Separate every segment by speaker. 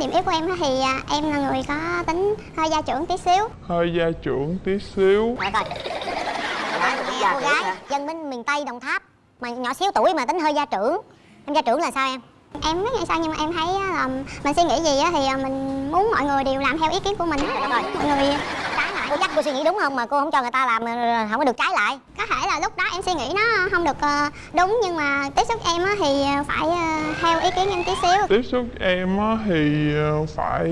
Speaker 1: điểm yếu của em á thì à, em là người có tính hơi gia trưởng tí xíu.
Speaker 2: Hơi gia trưởng tí xíu.
Speaker 3: Rồi. Coi
Speaker 1: Nghe cô gái dân bên miền Tây Đồng Tháp mà nhỏ xíu tuổi mà tính hơi gia trưởng. Em gia trưởng là sao em? Em biết ngày sao nhưng mà em thấy á là mình suy nghĩ gì á thì à, mình muốn mọi người đều làm theo ý kiến của mình
Speaker 3: rồi.
Speaker 1: mọi người
Speaker 3: Cô chắc cô suy nghĩ đúng không? Mà cô không cho người ta làm không có được trái lại.
Speaker 1: Có thể là lúc đó em suy nghĩ nó không được ờ, đúng nhưng mà tiếp xúc em á thì ờ, phải ờ, theo ý kiến em tí xíu.
Speaker 2: Tiếp xúc em á thì phải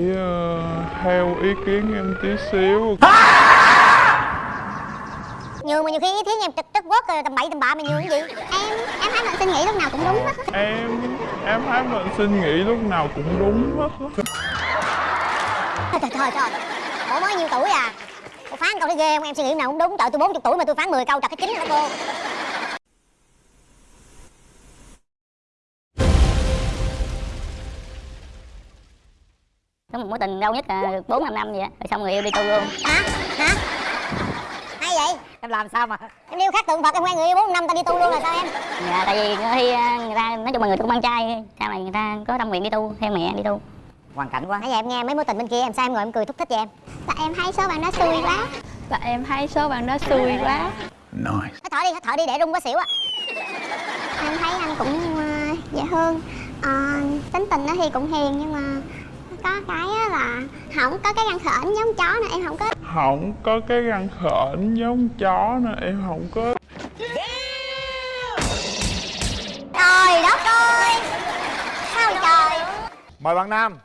Speaker 2: theo ý kiến em tí xíu.
Speaker 3: Nhường mà nhiều khi ý kiến em trất quất rồi tầm bậy tầm bạ mà nhường cái gì?
Speaker 1: Em em thấy mình suy nghĩ lúc nào cũng đúng hết
Speaker 2: em em thấy mình suy nghĩ lúc nào cũng đúng hết.
Speaker 3: Trời trời trời Ủa mới nhiêu tuổi à Cô phán câu thấy ghê không em suy nghĩ nào cũng đúng Trời tôi 40 tuổi mà tôi phán 10 câu trật cái chính đó cô
Speaker 4: có một mối tình lâu nhất là bốn năm năm vậy á rồi xong người yêu đi tu luôn
Speaker 3: Hả? Hả? Hay vậy?
Speaker 5: em làm sao mà
Speaker 3: Em yêu khác tượng Phật em quen người yêu 4 năm ta đi tu luôn là sao em?
Speaker 4: dạ tại vì khi à, người ta nói chung là người ta cũng con trai sau này người ta có tâm nguyện đi tu theo mẹ đi tu
Speaker 5: hoàn cảnh quá.
Speaker 3: Nãy giờ em nghe mấy mối tình bên kia em sao em ngồi em cười thúc thích vậy em?
Speaker 1: tại em thấy số bạn đó xui quá.
Speaker 6: Tại em thấy số bạn đó xui quá.
Speaker 3: Hít thở đi, hít thở đi để rung có xỉu á
Speaker 1: em thấy anh cũng ờ, dễ thương. Ờ, tính tình đó thì cũng hiền nhưng mà có cái á là không có cái răng khểnh giống chó nữa em không có.
Speaker 2: Không có cái răng khểnh giống chó nữa em không có.
Speaker 3: Trời đất ơi! Sao trời?
Speaker 7: Mời bạn Nam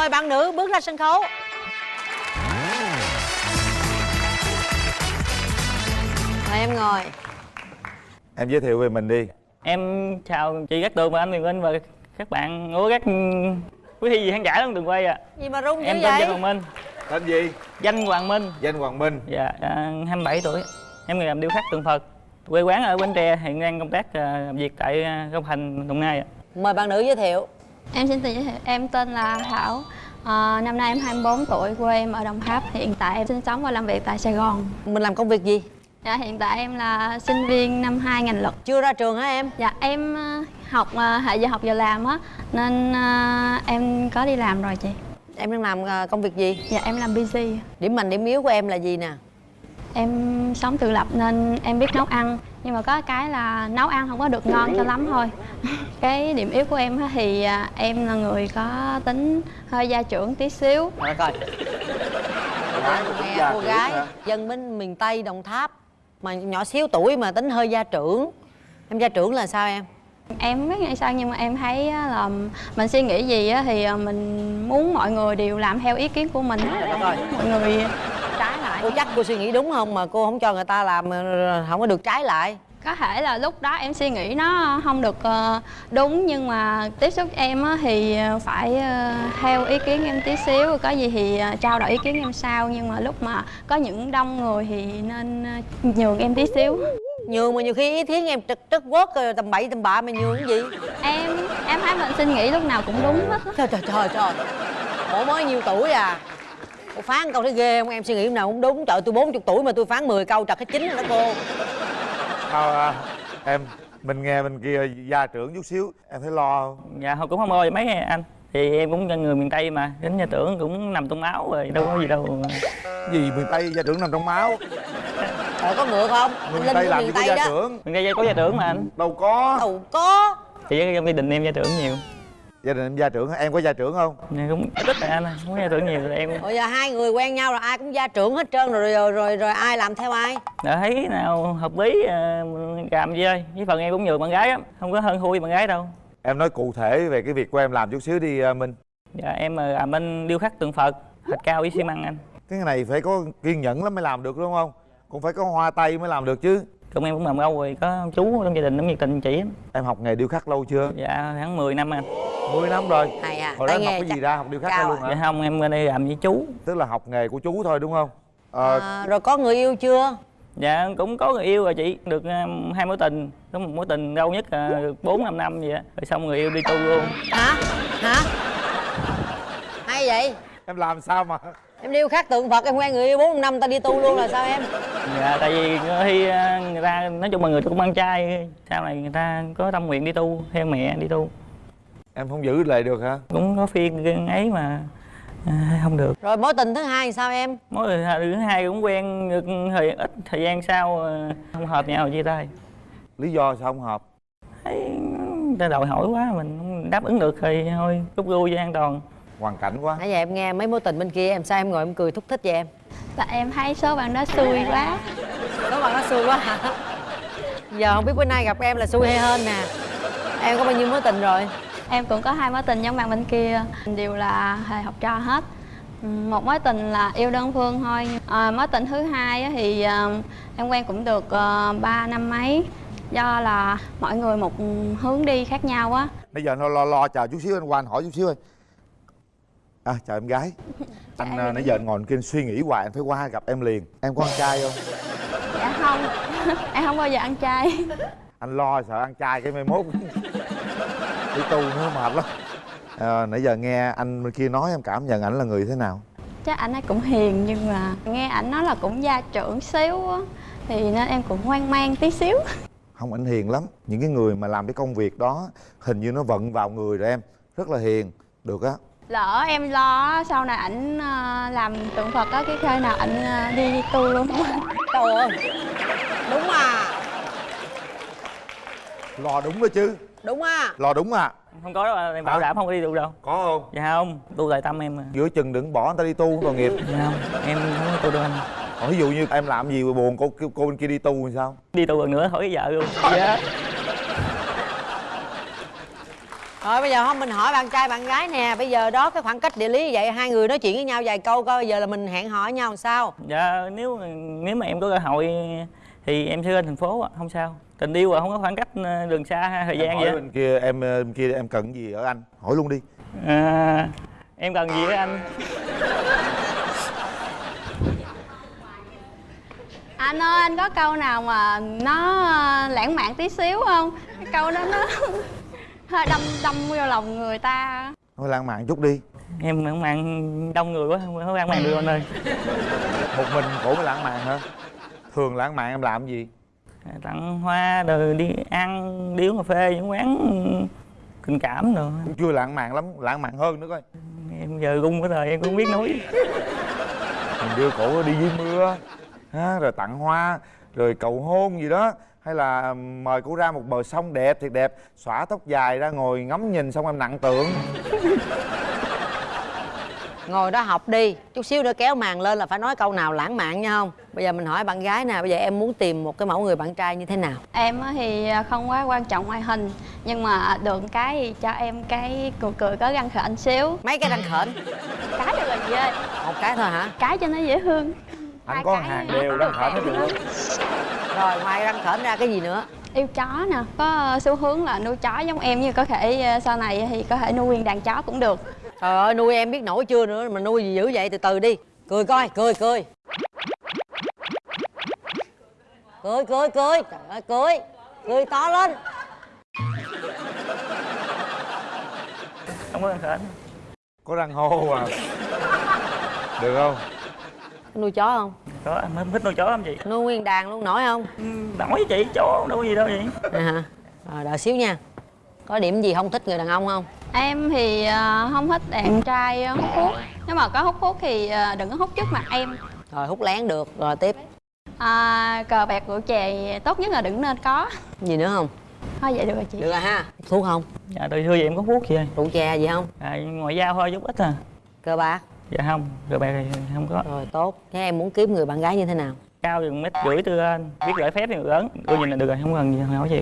Speaker 5: mời bạn nữ bước ra sân khấu mời em ngồi
Speaker 7: Em giới thiệu về mình đi
Speaker 8: Em chào chị Cát Tường và anh Quyền Linh và các bạn của các quý thi gì khán giả trong trường quay ạ.
Speaker 5: gì mà rung dữ
Speaker 8: Em tên
Speaker 5: vậy
Speaker 8: Danh Hoàng Minh,
Speaker 7: Tên gì?
Speaker 8: Danh Hoàng Minh,
Speaker 7: Danh Hoàng Minh
Speaker 8: dạ à, 27 tuổi. Em người làm điêu khắc tượng Phật. Quê quán ở Bến Tre, hiện đang công tác à, làm việc tại à, Long Thành, Đồng Nai ạ.
Speaker 5: mời bạn nữ giới thiệu
Speaker 6: Em xin tự giới thiệu, em tên là Thảo. Ờ, Năm nay em 24 tuổi, quê em ở Đồng Tháp. Hiện tại em sinh sống và làm việc tại Sài Gòn.
Speaker 5: Mình làm công việc gì?
Speaker 6: Dạ, Hiện tại em là sinh viên năm 2 ngành luật.
Speaker 5: Chưa ra trường hả em?
Speaker 6: Dạ em ờ, học ờ, hệ giờ học giờ làm á Nên ờ, em có đi làm rồi chị.
Speaker 5: Em đang làm công việc gì?
Speaker 6: Dạ em làm busy
Speaker 5: điểm mạnh điểm yếu của em là gì nè?
Speaker 6: Em sống tự lập nên em biết nấu ăn Nhưng mà có cái là nấu ăn không có được ngon cho lắm thôi. Cái điểm yếu của em á thì à, em là người có tính hơi gia trưởng tí xíu.
Speaker 5: Rồi coi.
Speaker 7: Cô gái
Speaker 5: cô gái
Speaker 7: hả?
Speaker 5: dân bên miền tây đồng tháp mà nhỏ xíu tuổi mà tính hơi gia trưởng. Em gia trưởng là sao em?
Speaker 6: Em không biết ngày sao nhưng mà em thấy là mình suy nghĩ gì á thì à, mình muốn mọi người đều làm theo ý kiến của mình
Speaker 5: rồi
Speaker 6: Mọi người
Speaker 5: cô chắc cô suy nghĩ đúng không mà cô không cho người ta làm không có được trái lại?
Speaker 6: Có thể là lúc đó em suy nghĩ nó không được ờ, đúng nhưng mà tiếp xúc em á thì ờ, phải ờ, theo ý kiến em tí xíu có gì thì trao đổi ý kiến em sau. Nhưng mà lúc mà có những đông người thì nên nhường em tí xíu.
Speaker 5: Nhường mà nhiều khi ý kiến em trật trất quất rồi tầm bậy tầm bạ mà nhường cái gì?
Speaker 6: Em em thấy mình suy nghĩ lúc nào cũng đúng hết á.
Speaker 5: trời trời trời trời. Ủa mới nhiêu tuổi à cô phán câu thấy ghê không em suy nghĩ nào cũng đúng trời tôi 40 tuổi mà tôi phán 10 câu trật cái chính rồi đó cô
Speaker 7: Sao à, em Mình nghe bên kia gia trưởng chút xíu Em thấy lo không?
Speaker 8: Dạ cũng không lo gì mấy anh. Thì em cũng người miền Tây mà, đến nhà tưởng cũng nằm trong máu rồi, đâu có gì đâu.
Speaker 7: Gì miền Tây gia trưởng nằm trong máu
Speaker 5: Ờ, có ngựa không
Speaker 7: miền Tây làm gì có gia
Speaker 5: đó
Speaker 7: trưởng
Speaker 8: Miền Tây có gia trưởng mà anh.
Speaker 7: Đâu có
Speaker 5: Đâu có
Speaker 8: Thì trong gia đình em gia trưởng nhiều.
Speaker 7: Gia đình em gia trưởng? Em có gia trưởng không?
Speaker 8: Dạ, cũng ít rồi anh, không có gia trưởng nhiều rồi em.
Speaker 5: Bây giờ hai người quen nhau rồi ai cũng gia trưởng hết trơn rồi rồi rồi, rồi ai làm theo ai
Speaker 8: Đã thấy nào hợp lý à, làm gì ơi với phần em cũng nhường bạn gái lắm không có hơn thua với bạn gái đâu
Speaker 7: Em nói cụ thể về cái việc của em làm chút xíu đi à, Minh
Speaker 8: dạ em là làm bên điêu khắc tượng phật thạch cao với xi măng anh
Speaker 7: Cái này phải có kiên nhẫn lắm mới làm được đúng không? Cũng phải có hoa tay mới làm được chứ
Speaker 8: còn em cũng làm lâu rồi có chú trong gia đình cũng nhiệt tình chỉ.
Speaker 7: Em học nghề điêu khắc lâu chưa?
Speaker 8: dạ khoảng 10 năm anh
Speaker 7: 10 năm rồi
Speaker 5: hay à
Speaker 7: Hồi đó em học cái gì ra? Học điêu khắc ra luôn
Speaker 5: à.
Speaker 8: dạ
Speaker 7: hả?
Speaker 8: không em bên đây làm với chú
Speaker 7: Tức là học nghề của chú thôi đúng không? Ờ,
Speaker 5: à, rồi có người yêu chưa
Speaker 8: dạ cũng có người yêu rồi chị được um, hai mối tình có một mối tình lâu nhất là bốn năm năm vậy á. rồi xong người yêu đi tu luôn
Speaker 5: hả hả hay vậy
Speaker 7: Em làm sao mà
Speaker 5: em điêu khắc tượng phật em quen người yêu bốn năm ta đi tu luôn là sao em?
Speaker 8: Dạ tại vì khi ờ, người ta nói chung là người cũng ăn chay sau này người ta có tâm nguyện đi tu theo mẹ đi tu.
Speaker 7: Em không giữ lại được hả?
Speaker 8: Cũng có phiên ấy mà à, không được.
Speaker 5: Rồi mối tình thứ hai thì sao em?
Speaker 8: Mối người thứ hai cũng quen được thời ít thời gian sau ờ, không hợp nhau chia tay.
Speaker 7: Lý do sao không hợp?
Speaker 8: Thấy ta đòi hỏi quá mình không đáp ứng được thì thôi rút lui cho an toàn
Speaker 7: hoàn cảnh quá.
Speaker 5: Nãy giờ em nghe mấy mối tình bên kia em sao em ngồi em cười thúc thích vậy em?
Speaker 6: Tại em thấy số bạn đó xui quá.
Speaker 5: Nó bằng nó xui quá hả? Giờ không biết bữa nay gặp em là xui hay hơn nè. Em có bao nhiêu mối tình rồi?
Speaker 6: Em cũng có hai mối tình giống bạn bên kia. Đều là thầy học trò hết. Một mối tình là yêu đơn phương thôi. À, Mối tình thứ hai á thì à, em quen cũng được uh, 3 năm mấy. Do là mọi người một hướng đi khác nhau á.
Speaker 7: Bây giờ nó lo lo chờ chút xíu anh qua anh hỏi chút xíu ơi à chào em gái. Anh à, nãy giờ anh ngồi kia suy nghĩ hoài anh phải qua gặp em liền. Em có ăn chay không?
Speaker 6: Dạ không. Em không bao giờ ăn chay.
Speaker 7: Anh lo sợ ăn chay cái mai mốt. Đi tu nữa mệt lắm. À, nãy giờ nghe anh bên kia nói em cảm nhận ảnh là người thế nào?
Speaker 6: Chắc ảnh ấy cũng hiền nhưng mà nghe ảnh nói là cũng gia trưởng xíu á. Thì nên em cũng hoang mang tí xíu.
Speaker 7: Không ảnh hiền lắm. Những cái người mà làm cái công việc đó hình như nó vận vào người rồi em. Rất là hiền. Được á
Speaker 6: Lỡ em lo á, sau này ảnh ờ, làm tượng Phật á Cái khi nào ảnh ờ, đi tu luôn.
Speaker 5: Trời ơi đúng à.
Speaker 7: Lo đúng đó chứ.
Speaker 5: Đúng à.
Speaker 7: Lo đúng à.
Speaker 8: Không có đâu em bảo
Speaker 7: Hả?
Speaker 8: đảm không có đi tu đâu.
Speaker 7: Có không?
Speaker 8: Dạ không tu tại tâm em mà.
Speaker 7: Giữa chừng đừng bỏ người ta đi tu tội nghiệp.
Speaker 8: Dạ không em không có tu đâu anh.
Speaker 7: Còn ví dụ như em làm gì mà buồn cô cô bên kia đi tu thì sao?
Speaker 8: Đi tu lần nữa hỏi vợ luôn. Dạ
Speaker 5: rồi bây giờ không mình hỏi bạn trai bạn gái nè. Bây giờ đó cái khoảng cách địa lý như vậy hai người nói chuyện với nhau vài câu coi bây giờ là mình hẹn hò với nhau làm sao?
Speaker 8: Dạ nếu nếu mà em có cơ hội thì em sẽ lên thành phố ạ không sao. Tình yêu à không có khoảng cách ờ, đường xa thời
Speaker 7: em
Speaker 8: gian
Speaker 7: hỏi
Speaker 8: gì á
Speaker 7: bên kia em ờ, bên kia em cần gì ở anh? Hỏi luôn đi.
Speaker 8: À, em cần gì với anh?
Speaker 6: Anh ơi anh có câu nào mà nó ờ, lãng mạn tí xíu không? Cái câu đó nó đâm đâm vô lòng người ta.
Speaker 7: Nói lãng mạn chút đi.
Speaker 8: Em lãng mạn đông người quá không có lãng mạn được anh ơi.
Speaker 7: Một mình khổ mới lãng mạn hả? Thường lãng mạn em làm gì?
Speaker 8: Tặng hoa rồi đi ăn đi uống cà phê những quán tình cảm rồi
Speaker 7: cũng chưa lãng mạn lắm lãng mạn hơn nữa coi.
Speaker 8: Em giờ gung cái thời em cũng không biết nói.
Speaker 7: Mình đưa cổ đi dưới mưa ha rồi tặng hoa rồi cầu hôn gì đó hay là mời cô ra một bờ sông đẹp thiệt đẹp xõa tóc dài ra ngồi ngắm nhìn xong em nặng tượng
Speaker 5: ngồi đó học đi chút xíu nữa kéo màn lên là phải nói câu nào lãng mạn nha không? Bây giờ mình hỏi bạn gái nè bây giờ em muốn tìm một cái mẫu người bạn trai như thế nào?
Speaker 6: Em á thì ờ, không quá quan trọng ngoại hình Nhưng mà được cái thì cho em cái cười cười có răng khểnh xíu.
Speaker 5: Mấy cái răng khểnh?
Speaker 6: Cái được rồi chị ơi
Speaker 5: một cái thôi hả?
Speaker 6: Cái cho nó dễ thương.
Speaker 7: Anh
Speaker 6: Hai
Speaker 7: có
Speaker 6: cái
Speaker 7: hàng đều hết được
Speaker 5: rồi ngoài răng khểnh ra cái gì nữa?
Speaker 6: Yêu chó nè Có xu hướng là nuôi chó giống em Nhưng có thể ờ, sau này thì có thể nuôi nguyên đàn chó cũng được.
Speaker 5: Trời ơi nuôi em biết nổi chưa nữa mà nuôi gì dữ vậy? Từ từ đi. Cười coi cười cười. Cười cười cười. Trời ơi cười. Cười to lên.
Speaker 8: Không có răng khểnh
Speaker 7: có răng hô à. Được không?
Speaker 5: Nuôi chó không
Speaker 8: có anh mới thích nuôi chó lắm chị.
Speaker 5: Nuôi nguyên đàn luôn nổi không?
Speaker 8: Ừ, nổi với chị chó đâu có gì đâu vậy
Speaker 5: Nè hả. Rồi đợi xíu nha. Có điểm gì không thích người đàn ông không?
Speaker 6: Em thì ờ, không thích đàn trai ờ, hút thuốc. Nếu mà có hút thuốc thì ờ, đừng có hút trước mặt em.
Speaker 5: Rồi hút lén được. Rồi tiếp.
Speaker 6: À, Cờ bạc rượu chè tốt nhất là đừng nên có.
Speaker 5: Gì nữa không?
Speaker 6: Thôi vậy được rồi chị.
Speaker 5: Được rồi ha. Thuốc không?
Speaker 8: Dạ từ xưa vậy em có thuốc gì ơi
Speaker 5: rượu chè gì không?
Speaker 8: À, ngoại giao thôi chút ít à.
Speaker 5: Cơ bạc
Speaker 8: dạ không rồi bạn không có.
Speaker 5: Rồi tốt. Thế em muốn kiếm người bạn gái như thế nào?
Speaker 8: Cao chừng mét rưỡi tư anh. Biết gửi phép thì lớn. Tôi nhìn là được rồi không cần gì không hỏi gì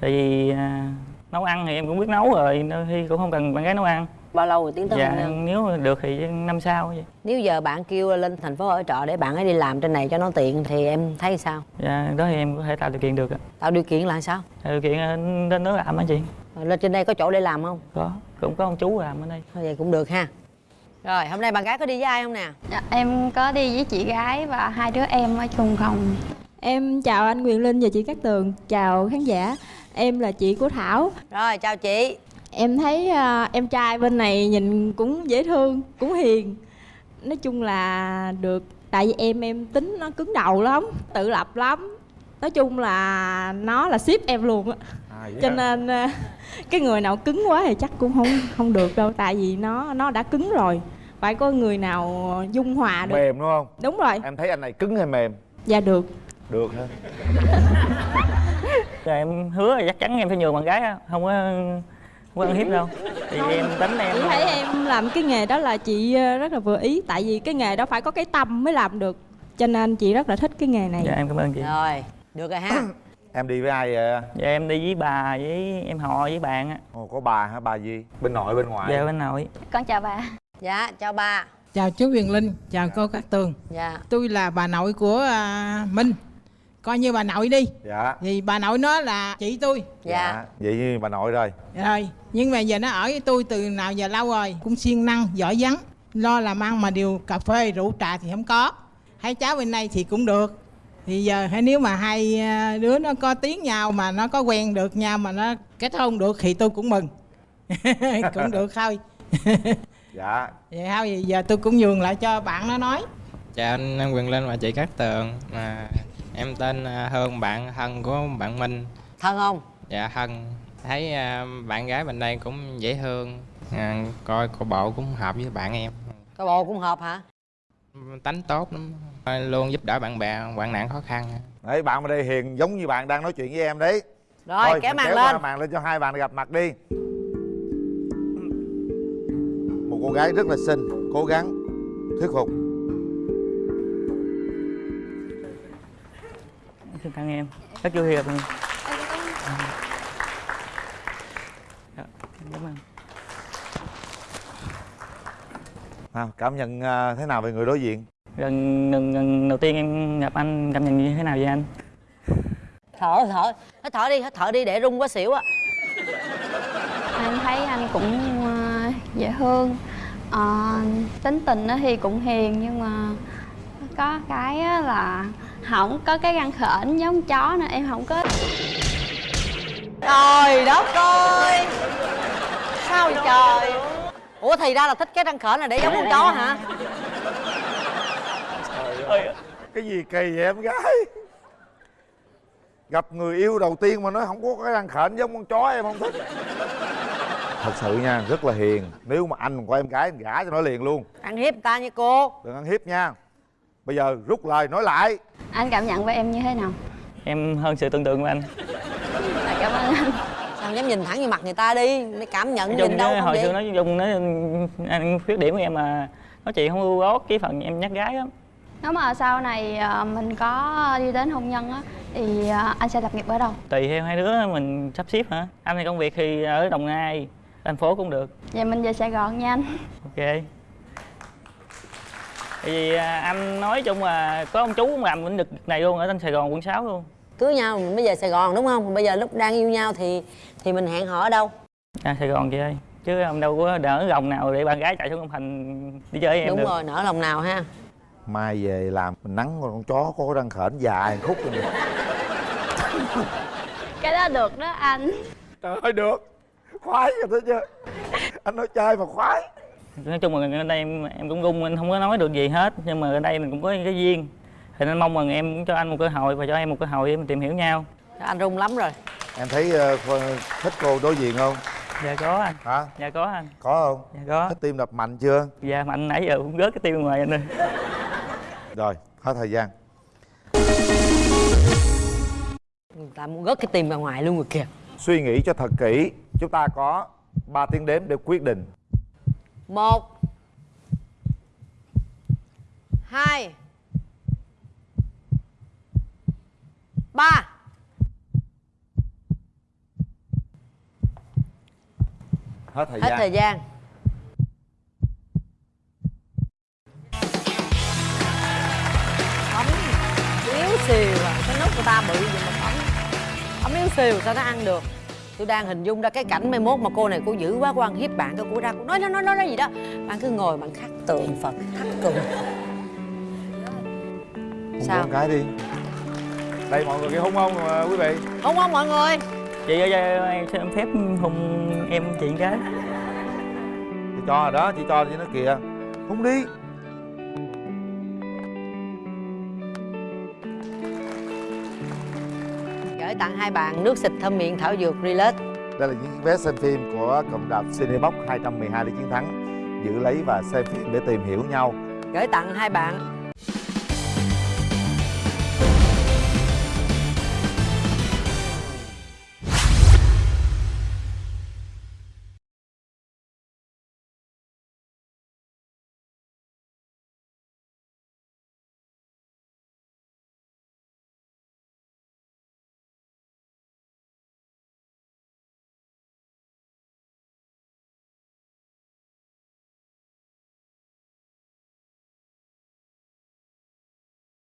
Speaker 8: tại vì à, nấu ăn thì em cũng biết nấu rồi đôi khi cũng không cần bạn gái nấu ăn.
Speaker 5: Bao lâu rồi tiến tới hôn
Speaker 8: dạ
Speaker 5: nhân
Speaker 8: nếu được thì năm sau vậy
Speaker 5: nếu giờ bạn kêu lên thành phố ở trọ để bạn ấy đi làm trên này cho nó tiện thì em thấy sao?
Speaker 8: Dạ đó thì em có thể tạo điều kiện được ạ.
Speaker 5: Tạo điều kiện là sao?
Speaker 8: Tạo điều kiện ờ, lên đó làm á chị?
Speaker 5: Rồi lên trên đây có chỗ để làm không?
Speaker 8: Có cũng có ông chú làm ở đây.
Speaker 5: Thôi vậy cũng được ha rồi hôm nay bạn gái có đi với ai không nè
Speaker 6: dạ, Em có đi với chị gái và hai đứa em ở chung phòng
Speaker 9: Em chào anh Quyền Linh và chị Cát Tường, chào khán giả. Em là chị của Thảo.
Speaker 5: rồi chào chị
Speaker 9: Em thấy à, em trai bên này nhìn cũng dễ thương, cũng hiền. nói chung là được tại vì em em tính nó cứng đầu lắm tự lập lắm nói chung là nó là ship em luôn á
Speaker 7: à, vậy
Speaker 9: cho
Speaker 7: hả?
Speaker 9: nên à, cái người nào cứng quá thì chắc cũng không không được đâu tại vì nó nó đã cứng rồi phải có người nào dung hòa được.
Speaker 7: Mềm đúng không?
Speaker 9: Đúng rồi.
Speaker 7: Em thấy anh này cứng hay mềm?
Speaker 9: Dạ được.
Speaker 7: Được hả?
Speaker 8: Rồi em hứa là chắc chắn em sẽ nhường bạn gái á. Không có không có ăn hiếp đâu. Thì em tính em.
Speaker 9: Chị thấy em làm cái nghề đó là chị ờ, rất là vừa ý. Tại vì cái nghề đó phải có cái tâm mới làm được. Cho nên chị rất là thích cái nghề này.
Speaker 8: Dạ em cảm ơn chị.
Speaker 5: Rồi được rồi ha.
Speaker 7: Em đi với ai vậy?
Speaker 8: Dạ em đi với bà với em họ với bạn á.
Speaker 7: Ồ, có bà hả? Bà gì? Bên nội bên ngoại?
Speaker 8: Dạ bên nội.
Speaker 6: Con chào bà
Speaker 5: dạ chào bà.
Speaker 10: Chào chú Huyền Linh, chào cô Cát Tường.
Speaker 5: Dạ.
Speaker 10: Tôi là bà nội của à, Minh. Coi như bà nội đi.
Speaker 7: Dạ.
Speaker 10: Vì bà nội nó là chị tôi.
Speaker 5: Dạ.
Speaker 7: Vậy như bà nội rồi.
Speaker 10: Rồi, nhưng mà giờ nó ở với tôi từ nào giờ lâu rồi Cũng siêng năng, giỏi vắng. Lo làm ăn mà điều cà phê, rượu trà thì không có. Hai cháu bên đây thì cũng được. Thì giờ hay nếu mà hai à, đứa nó có tiếng nhau mà nó có quen được nhau mà nó kết hôn được thì tôi cũng mừng. Cũng được thôi
Speaker 7: dạ.
Speaker 10: Vậy thôi thì giờ tôi cũng nhường lại cho bạn nó nói.
Speaker 11: Chào anh anh Quyền Linh và chị Cát Tường. À, Em tên à, Hương, bạn thân của bạn Minh.
Speaker 5: Thân không?
Speaker 11: Dạ thân Thấy à, bạn gái bên đây cũng dễ thương. À, Coi cô bộ cũng hợp với bạn em.
Speaker 5: Coi bộ cũng hợp hả?
Speaker 11: Tánh tốt lắm. À, Luôn giúp đỡ bạn bè, hoạn nạn khó khăn.
Speaker 7: Đấy bạn bên đây hiền giống như bạn đang nói chuyện với em đấy.
Speaker 5: Rồi
Speaker 7: Thôi,
Speaker 5: kéo
Speaker 7: mình
Speaker 5: màn
Speaker 7: qua
Speaker 5: lên.
Speaker 7: màn lên cho hai bạn gặp mặt đi cô gái rất là xinh cố gắng thuyết phục.
Speaker 8: Xin tặng em. Rất vui gặp Dạ, cảm ơn.
Speaker 7: Nào cảm nhận à, thế nào về người đối diện?
Speaker 8: Lần, lần, lần đầu tiên em gặp anh cảm nhận như thế nào vậy anh?
Speaker 5: Thở thở. Hít thở đi hít thở đi để rung quá xỉu á.
Speaker 6: Em thấy anh cũng ờ, dễ thương Ờ, tính tình á thì cũng hiền nhưng mà có cái á là không có cái răng khểnh giống chó nên em không có
Speaker 5: trời đất ơi! Sao vậy trời? Ủa thì ra là thích cái răng khểnh là để giống con chó hả?
Speaker 7: Cái gì kỳ vậy em gái? Gặp người yêu đầu tiên mà nói không có cái răng khểnh giống con chó em không thích thật sự nha rất là hiền. Nếu mà anh của em gái anh gả cho nó liền luôn.
Speaker 5: Ăn hiếp người ta như cô.
Speaker 7: Đừng ăn hiếp nha. Bây giờ rút lời nói lại.
Speaker 6: Anh cảm nhận về em như thế nào?
Speaker 8: Em hơn sự tưởng tượng của anh.
Speaker 6: Dạ, cảm ơn anh.
Speaker 5: Sao dám nhìn thẳng vô mặt người ta đi? Mới cảm nhận nhìn đâu không
Speaker 8: hồi xưa nói chung nói anh khuyết điểm của em mà. Nói chuyện không ưu ốt cái phần em nhắc gái lắm.
Speaker 6: Nếu mà sau này ờ, mình có đi đến hôn nhân á thì ờ, anh sẽ lập nghiệp ở đâu?
Speaker 8: Tùy theo hai đứa mình sắp xếp hả? Anh thì công việc thì ở đồng nai thành phố cũng được.
Speaker 6: Vậy mình về sài gòn nha anh.
Speaker 8: Ok. Tại vì à, anh nói chung là có ông chú cũng làm lĩnh vực này luôn ở trên Sài Gòn quận 6 luôn.
Speaker 5: Cưới nhau mình mới về sài gòn đúng không? Bây giờ lúc đang yêu nhau thì thì mình hẹn hò ở đâu?
Speaker 8: À Sài Gòn chị ơi. Chứ ông đâu có đỡ gồng nào để bạn gái chạy xuống Long Thành đi chơi với em
Speaker 5: đúng
Speaker 8: được.
Speaker 5: rồi nở lòng nào ha.
Speaker 7: Mai về làm mình nắng con chó có cái răng khểnh dài khúc rồi
Speaker 6: cái đó được đó anh.
Speaker 7: Trời ơi được khoái rồi thấy chưa anh nói chơi mà khoái.
Speaker 8: Nói chung là ở đây em em cũng gung anh không có nói được gì hết. Nhưng mà ở đây mình cũng có cái duyên. Thì nên mong rằng em cũng cho anh một cơ hội và cho em một cơ hội để mình tìm hiểu nhau.
Speaker 5: Anh rung lắm rồi.
Speaker 7: Em thấy Kho- thích cô đối diện không?
Speaker 8: Dạ có anh.
Speaker 7: Hả?
Speaker 8: Dạ có anh.
Speaker 7: Có không?
Speaker 8: Dạ có.
Speaker 7: Thích tim đập mạnh chưa?
Speaker 8: Dạ mạnh nãy giờ cũng rớt cái tiêu ngoài anh ơi.
Speaker 7: Rồi hết thời gian.
Speaker 5: Người ta muốn gớt cái tim ra ngoài luôn rồi kìa
Speaker 7: suy nghĩ cho thật kỹ. Chúng ta có 3 tiếng đếm để quyết định.
Speaker 5: Một hai ba.
Speaker 7: Hết thời
Speaker 5: hết
Speaker 7: gian.
Speaker 5: thời gian. Ấm yếu xìu à cái nút của ta bự vậy mà ấm ấm yếu xìu sao nó ăn được? Tôi đang hình dung ra cái cảnh mai mốt mà cô này cô dữ quá cô ăn hiếp bạn cái cô ra cô nói nói nói nói, nói gì đó. Bạn cứ ngồi bạn khắc tượng phật khắc tượng. Sao?
Speaker 7: con cái đi. Đây mọi người kia hôn không à, quý vị.
Speaker 5: Không không mọi người.
Speaker 8: Chị ơi em xin phép hùng em chị cái
Speaker 7: chị cho rồi đó chị cho cho nó kìa. Hôn đi
Speaker 5: tặng hai bạn nước xịt thơm miệng thảo dược Relax.
Speaker 7: Đây là những vé xem phim của cụm rạp Cinebox 212 để chiến thắng. Giữ lấy và xem phim để tìm hiểu nhau.
Speaker 5: Gửi tặng hai bạn